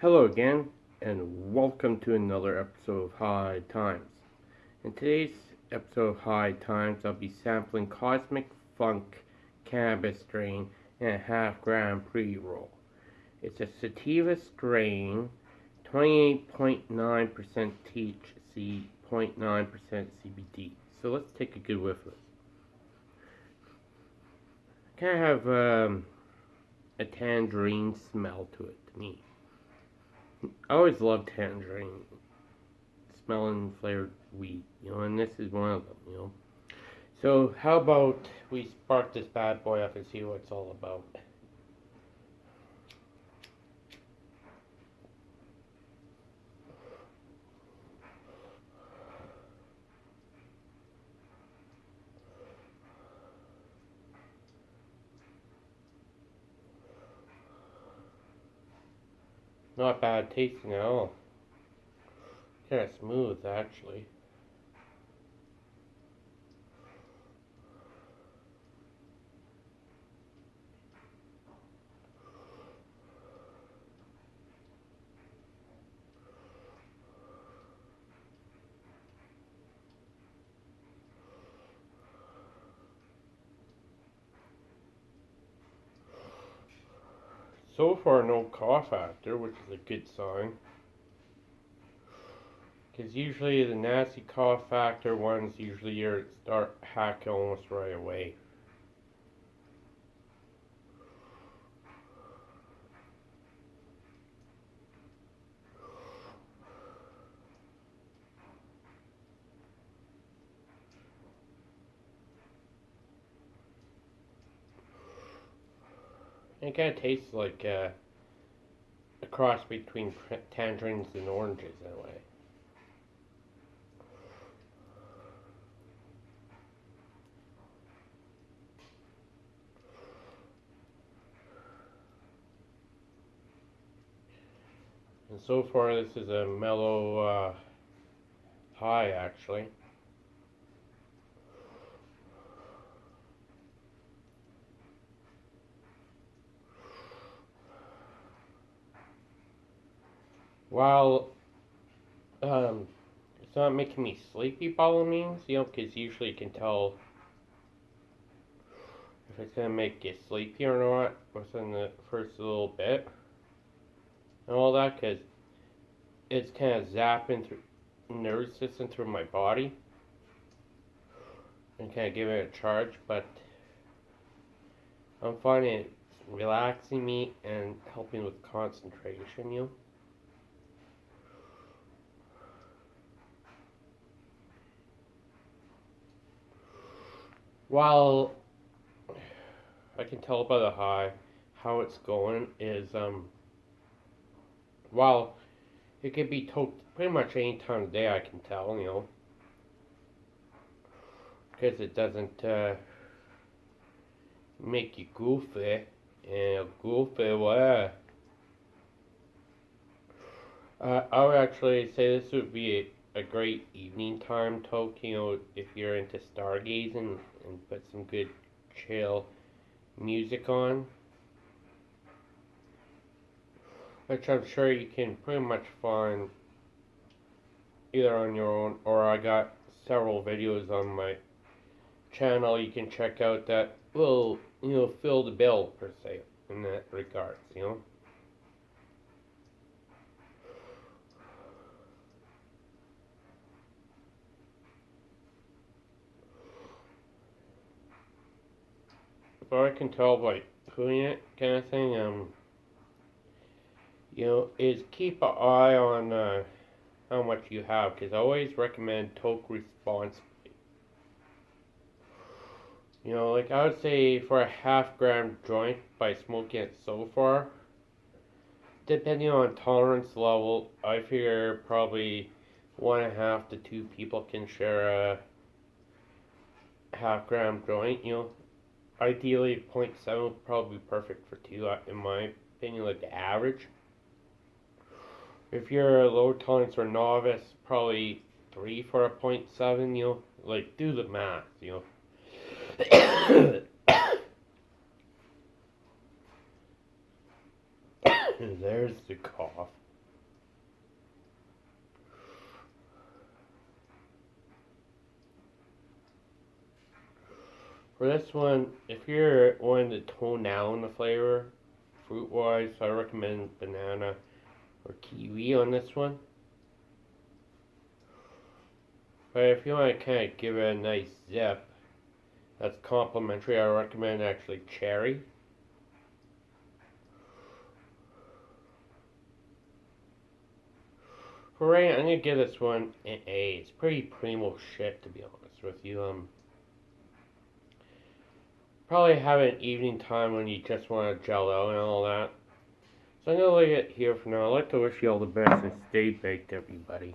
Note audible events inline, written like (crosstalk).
Hello again, and welcome to another episode of High Times. In today's episode of High Times, I'll be sampling Cosmic Funk Cannabis strain in a half gram pre roll. It's a sativa strain, 28.9% THC, 0.9% CBD. So let's take a good whiff of it. Kind of have um, a tangerine smell to it to me. I always loved tangerine smelling flavored weed, you know, and this is one of them, you know. So how about we spark this bad boy up and see what it's all about. Not bad tasting at all. Kind of smooth, actually. So far, no cough factor, which is a good sign. Because usually the nasty cough factor ones usually start hacking almost right away. It kind of tastes like uh, a cross between tangerines and oranges in a way. And so far this is a mellow uh, high actually. While um, it's not making me sleepy by all means, you know, because usually you can tell if it's going to make you sleepy or not within the first little bit and all that, because it's kind of zapping through nervous system through my body and kind of giving it a charge, but I'm finding it relaxing me and helping with concentration, you know. While I can tell by the high how it's going is um while it can be told pretty much any time of day I can tell, you know. Because it doesn't uh, make you goofy and goofy well. Uh, I would actually say this would be a, great evening time know, if you're into stargazing and put some good chill music on. Which I'm sure you can pretty much find either on your own or I got several videos on my channel you can check out that will, you know, fill the bill per se in that regards, you know. But I can tell by doing it kind of thing, um, you know, is keep an eye on uh, how much you have, because I always recommend toke responsibly. You know, like I would say for a half gram joint by smoking it so far, depending on tolerance level, I figure probably one and a half to two people can share a half gram joint, you know ideally 0.7 would probably be perfect for two uh, in my opinion like the average. If you're a low tolerance or novice probably 3 for a 0.7 you know like do the math you know. (coughs) There's the cough For this one, if you're wanting to tone down the flavor, fruit wise, I recommend banana or kiwi on this one. But if you want to kind of give it a nice zip, that's complimentary. I recommend actually cherry. For right, I'm gonna give this one an A. It's pretty primo shit to be honest with you. Um, probably have an evening time when you just want to jello and all that. So I'm gonna leave it here for now. I'd like to wish you all the best and stay baked, everybody.